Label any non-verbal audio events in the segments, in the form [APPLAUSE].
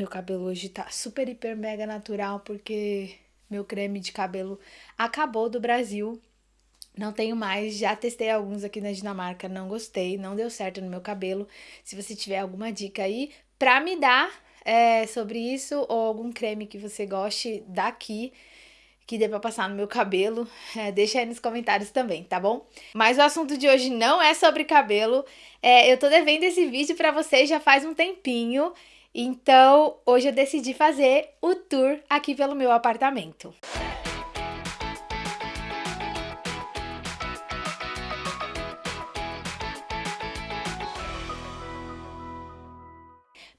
Meu cabelo hoje tá super, hiper, mega natural porque meu creme de cabelo acabou do Brasil. Não tenho mais, já testei alguns aqui na Dinamarca, não gostei, não deu certo no meu cabelo. Se você tiver alguma dica aí pra me dar é, sobre isso ou algum creme que você goste daqui, que dê pra passar no meu cabelo, é, deixa aí nos comentários também, tá bom? Mas o assunto de hoje não é sobre cabelo, é, eu tô devendo esse vídeo pra vocês já faz um tempinho, então hoje eu decidi fazer o tour aqui pelo meu apartamento.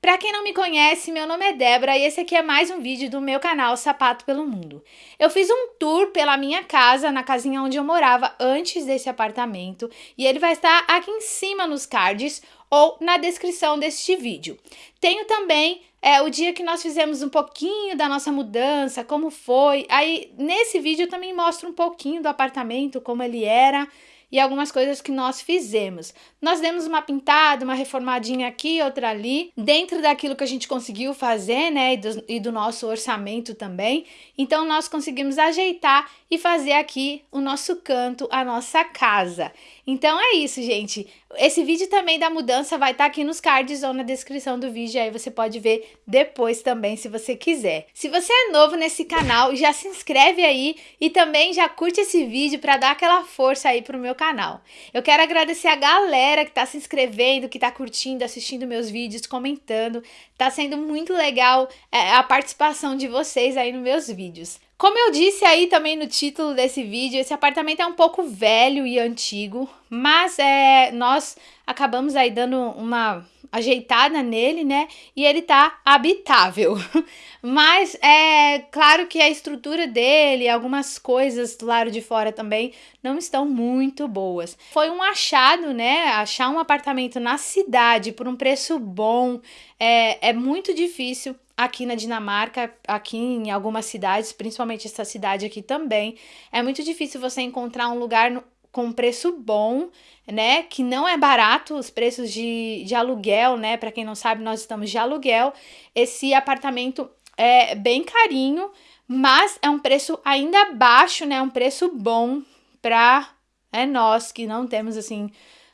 Pra quem não me conhece, meu nome é Débora e esse aqui é mais um vídeo do meu canal Sapato pelo Mundo. Eu fiz um tour pela minha casa, na casinha onde eu morava antes desse apartamento, e ele vai estar aqui em cima nos cards ou na descrição deste vídeo. Tenho também é, o dia que nós fizemos um pouquinho da nossa mudança, como foi. Aí nesse vídeo eu também mostro um pouquinho do apartamento, como ele era, e algumas coisas que nós fizemos. Nós demos uma pintada, uma reformadinha aqui, outra ali, dentro daquilo que a gente conseguiu fazer, né, e do, e do nosso orçamento também. Então, nós conseguimos ajeitar e fazer aqui o nosso canto, a nossa casa. Então é isso, gente. Esse vídeo também da mudança vai estar tá aqui nos cards ou na descrição do vídeo, aí você pode ver depois também, se você quiser. Se você é novo nesse canal, já se inscreve aí e também já curte esse vídeo para dar aquela força aí pro meu canal. Eu quero agradecer a galera que tá se inscrevendo, que tá curtindo, assistindo meus vídeos, comentando. Tá sendo muito legal é, a participação de vocês aí nos meus vídeos. Como eu disse aí também no título desse vídeo, esse apartamento é um pouco velho e antigo, mas é, nós acabamos aí dando uma ajeitada nele, né? E ele tá habitável. [LAUGHS] Mas é claro que a estrutura dele, algumas coisas do lado de fora também não estão muito boas. Foi um achado, né? Achar um apartamento na cidade por um preço bom é, é muito difícil aqui na Dinamarca, aqui em algumas cidades, principalmente essa cidade aqui também, é muito difícil você encontrar um lugar no, com preço bom, né? Que não é barato, os preços de, de aluguel, né? Para quem não sabe, nós estamos de aluguel. Esse apartamento é bem carinho, mas é um preço ainda baixo, né? Um preço bom para é nós que não temos assim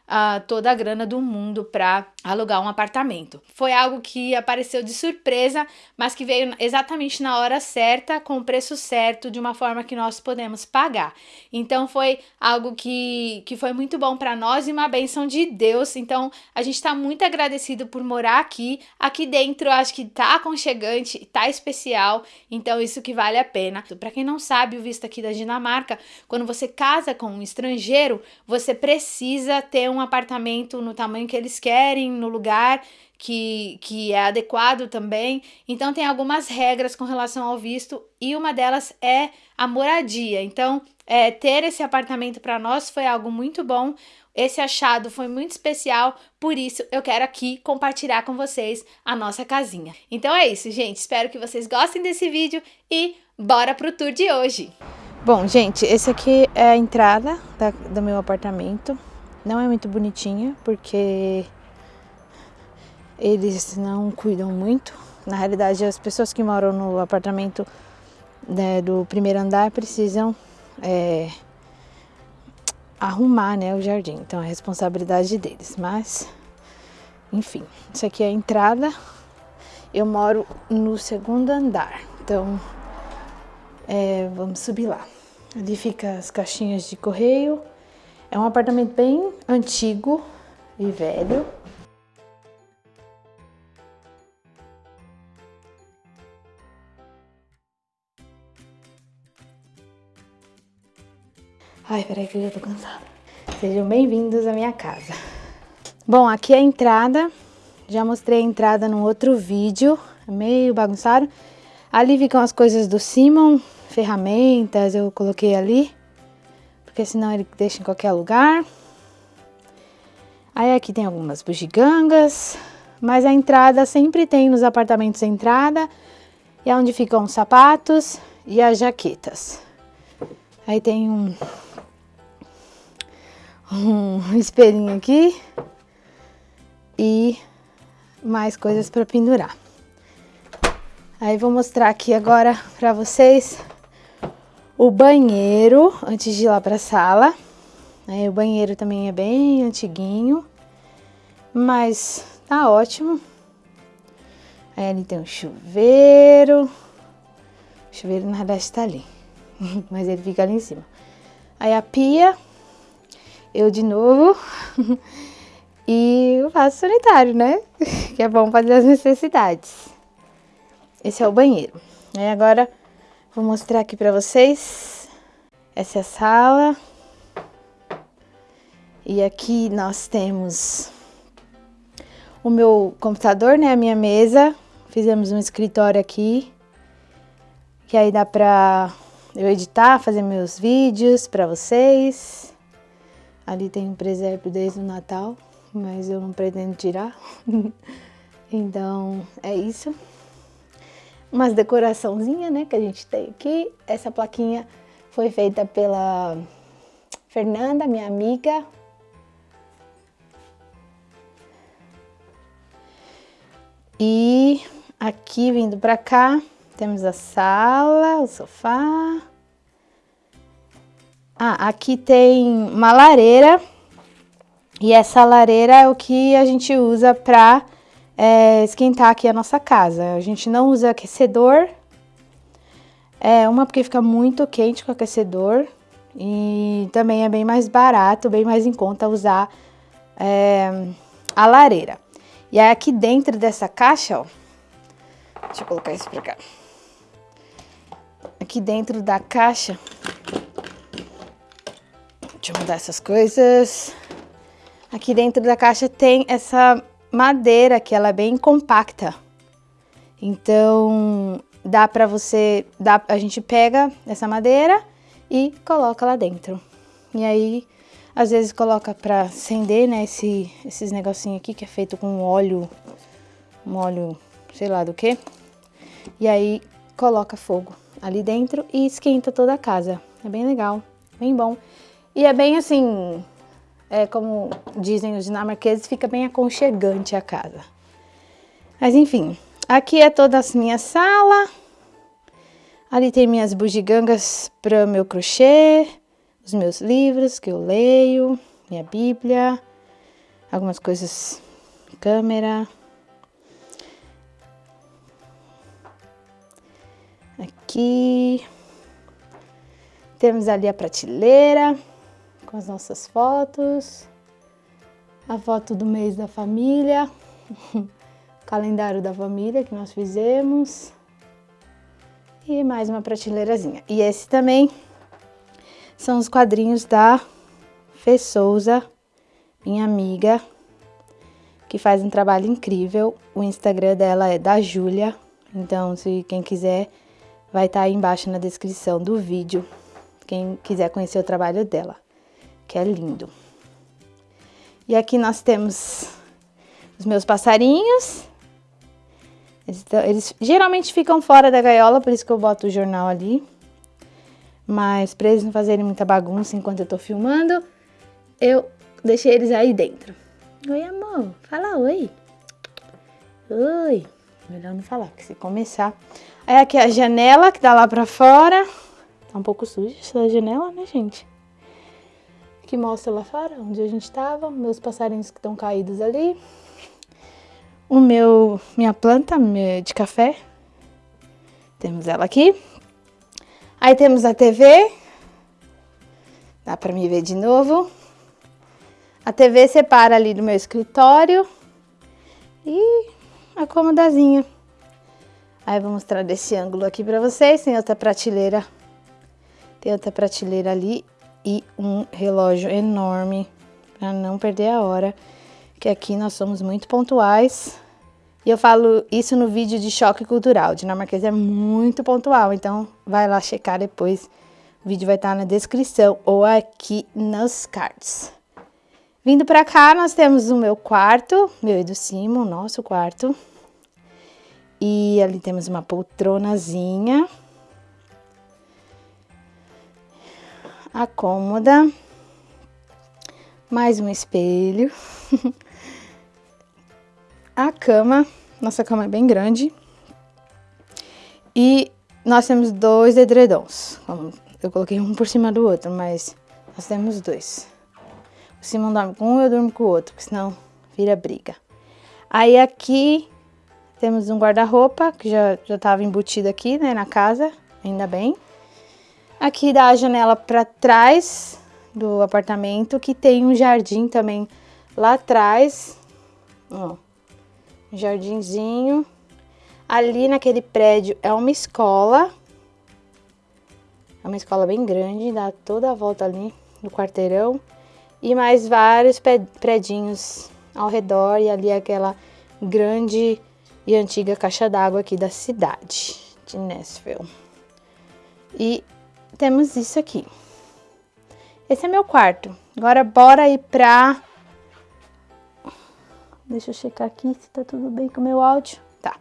uh, toda a grana do mundo para alugar um apartamento. Foi algo que apareceu de surpresa, mas que veio exatamente na hora certa, com o preço certo, de uma forma que nós podemos pagar. Então foi algo que, que foi muito bom para nós e uma benção de Deus. Então a gente está muito agradecido por morar aqui. Aqui dentro acho que tá aconchegante, tá especial, então isso que vale a pena. Para quem não sabe, o visto aqui da Dinamarca, quando você casa com um estrangeiro, você precisa ter um apartamento no tamanho que eles querem, no lugar que, que é adequado também. Então, tem algumas regras com relação ao visto e uma delas é a moradia. Então, é, ter esse apartamento para nós foi algo muito bom. Esse achado foi muito especial, por isso eu quero aqui compartilhar com vocês a nossa casinha. Então é isso, gente. Espero que vocês gostem desse vídeo e bora pro tour de hoje. Bom, gente, esse aqui é a entrada da, do meu apartamento. Não é muito bonitinha, porque eles não cuidam muito. Na realidade, as pessoas que moram no apartamento né, do primeiro andar precisam é, arrumar né, o jardim. Então, é responsabilidade deles. Mas, enfim, isso aqui é a entrada. Eu moro no segundo andar. Então, é, vamos subir lá. Ali fica as caixinhas de correio. É um apartamento bem antigo e velho. Ai, peraí que eu já tô cansada. Sejam bem-vindos à minha casa. Bom, aqui é a entrada. Já mostrei a entrada num outro vídeo, é meio bagunçado. Ali ficam as coisas do Simon, ferramentas, eu coloquei ali. Porque senão ele deixa em qualquer lugar. Aí aqui tem algumas bugigangas. Mas a entrada sempre tem nos apartamentos a entrada. E é onde ficam os sapatos e as jaquetas. Aí tem um um espelhinho aqui e mais coisas para pendurar. Aí vou mostrar aqui agora pra vocês o banheiro, antes de ir lá pra sala. Aí o banheiro também é bem antiguinho, mas tá ótimo. Aí ali tem um chuveiro. O chuveiro na verdade tá ali, [LAUGHS] mas ele fica ali em cima. Aí a pia, eu de novo. [LAUGHS] e o vaso sanitário, né? [LAUGHS] que é bom fazer as necessidades. Esse é o banheiro. Aí agora vou mostrar aqui pra vocês. Essa é a sala. E aqui nós temos o meu computador, né? A minha mesa. Fizemos um escritório aqui. Que aí dá pra eu editar, fazer meus vídeos pra vocês. Ali tem um presépio desde o Natal, mas eu não pretendo tirar. [LAUGHS] então, é isso. Umas decoraçãozinha, né, que a gente tem aqui. Essa plaquinha foi feita pela Fernanda, minha amiga. E aqui, vindo pra cá, temos a sala, o sofá. Ah, aqui tem uma lareira. E essa lareira é o que a gente usa para é, esquentar aqui a nossa casa. A gente não usa aquecedor. É uma porque fica muito quente com aquecedor. E também é bem mais barato, bem mais em conta usar é, a lareira. E aí aqui dentro dessa caixa, ó. Deixa eu colocar isso pra cá. Aqui dentro da caixa Deixa eu mudar essas coisas. Aqui dentro da caixa tem essa madeira que ela é bem compacta. Então, dá pra você... Dá, a gente pega essa madeira e coloca lá dentro. E aí, às vezes coloca pra acender, né, esse, esses negocinhos aqui que é feito com óleo, um óleo, sei lá do que. E aí, coloca fogo ali dentro e esquenta toda a casa. É bem legal, bem bom. E é bem assim, é como dizem os dinamarqueses, fica bem aconchegante a casa. Mas enfim, aqui é toda a minha sala. Ali tem minhas bugigangas para meu crochê, os meus livros que eu leio, minha bíblia, algumas coisas, câmera. Aqui temos ali a prateleira com as nossas fotos, a foto do mês da família, [LAUGHS] calendário da família que nós fizemos e mais uma prateleirazinha. E esse também são os quadrinhos da Fê Souza, minha amiga, que faz um trabalho incrível. O Instagram dela é da Júlia, então se quem quiser vai estar tá aí embaixo na descrição do vídeo, quem quiser conhecer o trabalho dela que é lindo. E aqui nós temos os meus passarinhos. Eles, eles, geralmente ficam fora da gaiola, por isso que eu boto o jornal ali. Mas para eles não fazerem muita bagunça enquanto eu tô filmando, eu deixei eles aí dentro. Oi, amor. Fala oi. Oi. Melhor não falar, porque se começar... Aí aqui é a janela que dá lá pra fora. Tá um pouco suja essa janela, né, gente? Que mostra lá fora, onde a gente estava, meus passarinhos que estão caídos ali, o meu, minha planta de café, temos ela aqui. Aí temos a TV, dá para me ver de novo. A TV separa ali do meu escritório e a comodazinha. Aí vou mostrar desse ângulo aqui para vocês, tem outra prateleira, tem outra prateleira ali e um relógio enorme para não perder a hora, que aqui nós somos muito pontuais. E eu falo isso no vídeo de choque cultural. Dinamarquês é muito pontual, então vai lá checar depois. O vídeo vai estar na descrição ou aqui nos cards. Vindo para cá, nós temos o meu quarto, meu e do Simo, nosso quarto. E ali temos uma poltronazinha. A cômoda, mais um espelho, [LAUGHS] a cama, nossa cama é bem grande, E nós temos dois edredons. Eu coloquei um por cima do outro, mas nós temos dois. O Simon dorme com um, eu durmo com o outro, porque senão vira briga. Aí aqui temos um guarda-roupa, que já, já embutido aqui, né, na casa, ainda bem. Aqui dá a janela para trás do apartamento, que tem um jardim também lá atrás. Ó, jardinzinho. Ali naquele prédio é uma escola. É uma escola bem grande, dá toda a volta ali no quarteirão. E mais vários predinhos ao redor e ali aquela grande e antiga caixa d'água aqui da cidade de Nashville. E temos isso aqui. Esse é meu quarto. Agora bora ir pra... Deixa eu checar aqui se tá tudo bem com o meu áudio. Tá.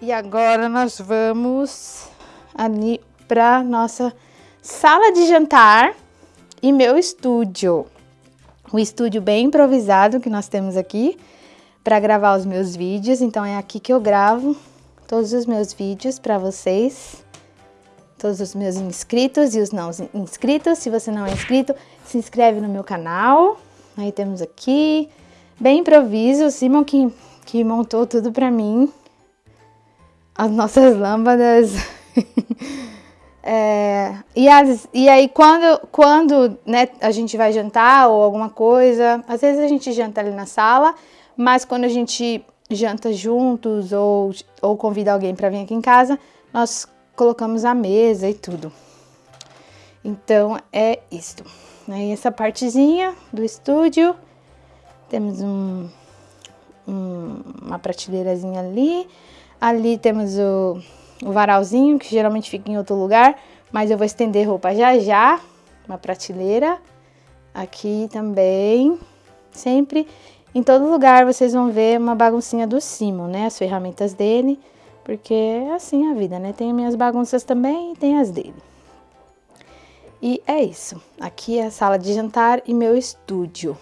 E agora nós vamos ali pra nossa sala de jantar e meu estúdio. Um estúdio bem improvisado que nós temos aqui para gravar os meus vídeos. Então é aqui que eu gravo todos os meus vídeos para vocês todos os meus inscritos e os não inscritos. Se você não é inscrito, se inscreve no meu canal. Aí temos aqui, bem improviso, o Simon que, que montou tudo pra mim. As nossas lâmpadas. [LAUGHS] é, e, as, e aí quando, quando né, a gente vai jantar ou alguma coisa, às vezes a gente janta ali na sala, mas quando a gente janta juntos ou, ou convida alguém para vir aqui em casa, nós colocamos a mesa e tudo. Então, é isto. Aí, essa partezinha do estúdio, temos um, um, uma prateleirazinha ali. Ali temos o, o varalzinho, que geralmente fica em outro lugar, mas eu vou estender roupa já já. Uma prateleira. Aqui também, sempre. Em todo lugar vocês vão ver uma baguncinha do Simon, né? As ferramentas dele. Porque é assim a vida, né? Tem minhas bagunças também e tem as dele. E é isso. Aqui é a sala de jantar e meu estúdio.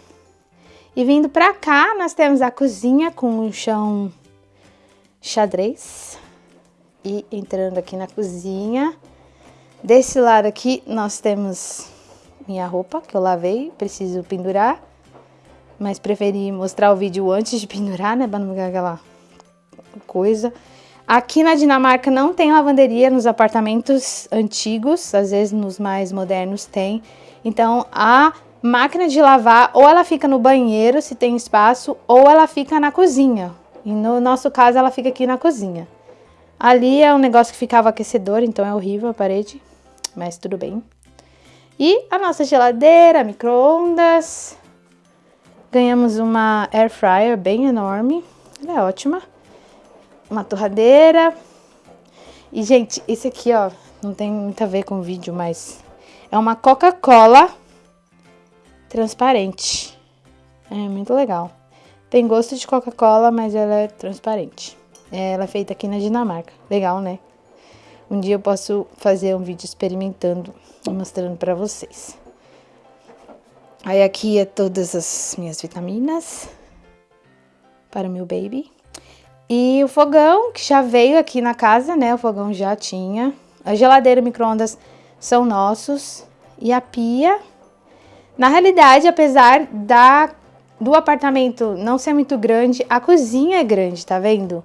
E vindo pra cá, nós temos a cozinha com um chão xadrez. E entrando aqui na cozinha. Desse lado aqui, nós temos minha roupa, que eu lavei, preciso pendurar. Mas preferi mostrar o vídeo antes de [LAUGHS] pendurar, né? Pra não ficar aquela coisa. Aqui na Dinamarca não tem lavanderia nos apartamentos antigos, às vezes nos mais modernos tem. Então a máquina de lavar ou ela fica no banheiro, se tem espaço, ou ela fica na cozinha. E no nosso caso ela fica aqui na cozinha. Ali é um negócio que ficava aquecedor, então é horrível a parede, mas tudo bem. E a nossa geladeira, micro-ondas. Ganhamos uma air fryer bem enorme, ela é ótima uma torradeira. E, gente, esse aqui, ó, não tem muito a ver com o vídeo, mas é uma Coca-Cola transparente. É muito legal. Tem gosto de Coca-Cola, mas ela é transparente. Ela é feita aqui na Dinamarca. Legal, né? Um dia eu posso fazer um vídeo experimentando e mostrando pra vocês. Aí aqui é todas as minhas vitaminas para o meu baby. E o fogão, que já veio aqui na casa, né? O fogão já tinha. A geladeira e micro-ondas são nossos. E a pia. Na realidade, apesar da, do apartamento não ser muito grande, a cozinha é grande, tá vendo?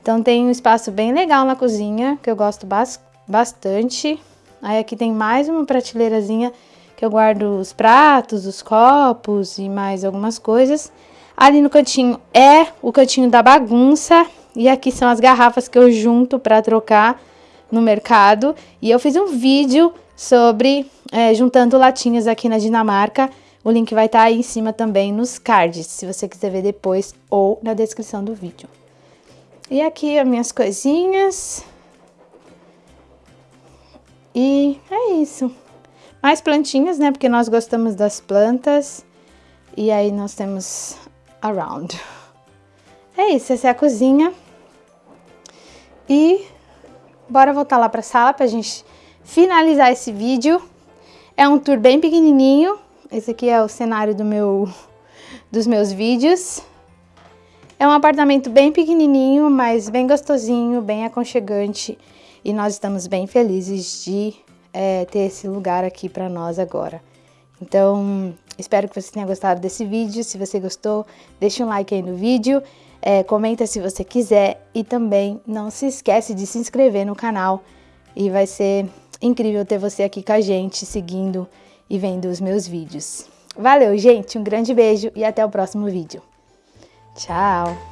Então tem um espaço bem legal na cozinha, que eu gosto bas bastante. Aí aqui tem mais uma prateleirazinha que eu guardo os pratos, os copos e mais algumas coisas. Ali no cantinho é o cantinho da bagunça. E aqui são as garrafas que eu junto para trocar no mercado. E eu fiz um vídeo sobre é, juntando latinhas aqui na Dinamarca. O link vai estar tá aí em cima também nos cards, se você quiser ver depois ou na descrição do vídeo. E aqui as minhas coisinhas. E é isso. Mais plantinhas, né? Porque nós gostamos das plantas. E aí nós temos around. É isso, essa é a cozinha. E bora voltar lá pra sala pra gente finalizar esse vídeo. É um tour bem pequenininho. Esse aqui é o cenário do meu, [LAUGHS] dos meus vídeos. É um apartamento bem pequenininho, mas bem gostosinho, bem aconchegante e nós estamos bem felizes de é, ter esse lugar aqui para nós agora. Então, espero que você tenha gostado desse vídeo. Se você gostou, deixa um like aí no vídeo, é, comenta se você quiser e também não se esquece de se inscrever no canal e vai ser incrível ter você aqui com a gente, seguindo e vendo os meus vídeos. Valeu, gente! Um grande beijo e até o próximo vídeo. Tchau!